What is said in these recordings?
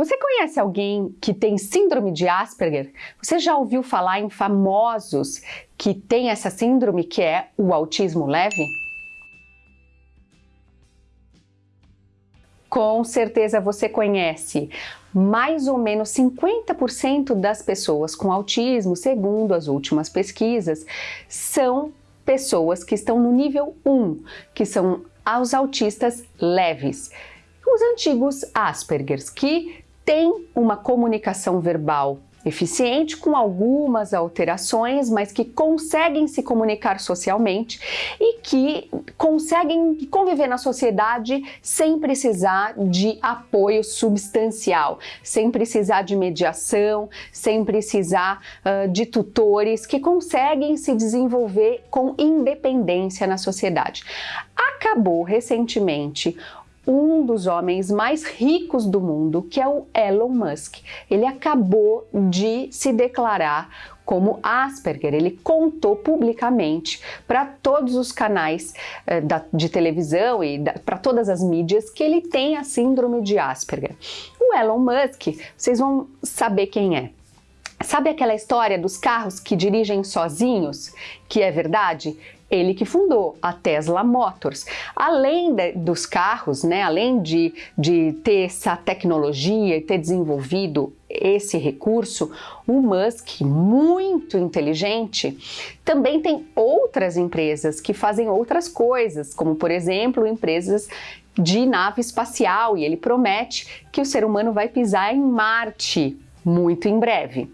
Você conhece alguém que tem síndrome de Asperger? Você já ouviu falar em famosos que têm essa síndrome que é o autismo leve? Com certeza você conhece. Mais ou menos 50% das pessoas com autismo, segundo as últimas pesquisas, são pessoas que estão no nível 1, que são os autistas leves. Os antigos Aspergers, que tem uma comunicação verbal eficiente com algumas alterações, mas que conseguem se comunicar socialmente e que conseguem conviver na sociedade sem precisar de apoio substancial, sem precisar de mediação, sem precisar uh, de tutores, que conseguem se desenvolver com independência na sociedade. Acabou recentemente um dos homens mais ricos do mundo, que é o Elon Musk. Ele acabou de se declarar como Asperger. Ele contou publicamente para todos os canais eh, da, de televisão e para todas as mídias que ele tem a síndrome de Asperger. O Elon Musk, vocês vão saber quem é. Sabe aquela história dos carros que dirigem sozinhos, que é verdade? Ele que fundou a Tesla Motors. Além de, dos carros, né, além de, de ter essa tecnologia e ter desenvolvido esse recurso, o Musk, muito inteligente, também tem outras empresas que fazem outras coisas, como por exemplo, empresas de nave espacial, e ele promete que o ser humano vai pisar em Marte muito em breve.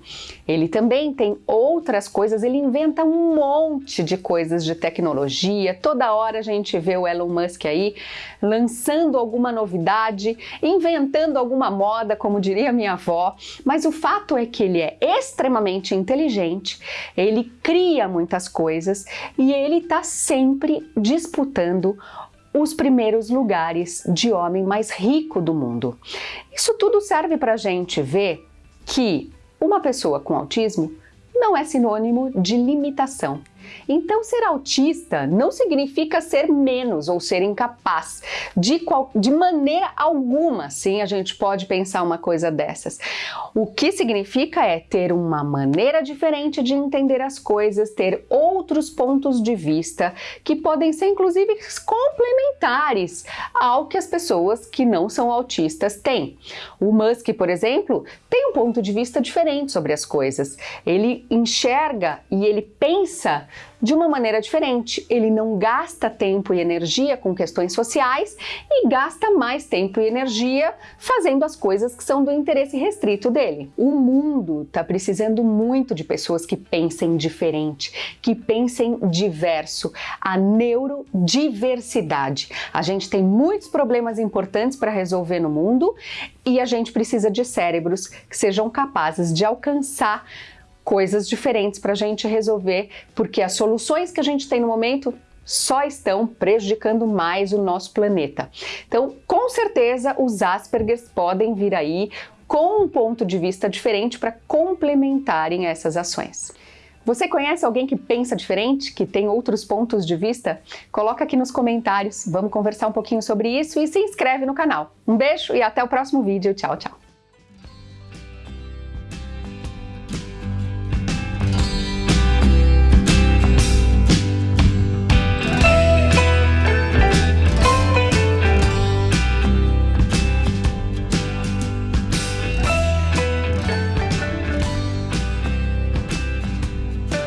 Ele também tem outras coisas, ele inventa um monte de coisas de tecnologia, toda hora a gente vê o Elon Musk aí lançando alguma novidade, inventando alguma moda, como diria minha avó, mas o fato é que ele é extremamente inteligente, ele cria muitas coisas e ele está sempre disputando os primeiros lugares de homem mais rico do mundo. Isso tudo serve para a gente ver que uma pessoa com autismo não é sinônimo de limitação. Então, ser autista não significa ser menos ou ser incapaz. De, qual, de maneira alguma, sim, a gente pode pensar uma coisa dessas. O que significa é ter uma maneira diferente de entender as coisas, ter outros pontos de vista que podem ser, inclusive, complementares ao que as pessoas que não são autistas têm. O Musk, por exemplo, tem um ponto de vista diferente sobre as coisas. Ele enxerga e ele pensa de uma maneira diferente. Ele não gasta tempo e energia com questões sociais e gasta mais tempo e energia fazendo as coisas que são do interesse restrito dele. O mundo está precisando muito de pessoas que pensem diferente, que pensem diverso, a neurodiversidade. A gente tem muitos problemas importantes para resolver no mundo e a gente precisa de cérebros que sejam capazes de alcançar coisas diferentes para a gente resolver, porque as soluções que a gente tem no momento só estão prejudicando mais o nosso planeta. Então, com certeza, os Aspergers podem vir aí com um ponto de vista diferente para complementarem essas ações. Você conhece alguém que pensa diferente, que tem outros pontos de vista? Coloca aqui nos comentários, vamos conversar um pouquinho sobre isso e se inscreve no canal. Um beijo e até o próximo vídeo. Tchau, tchau!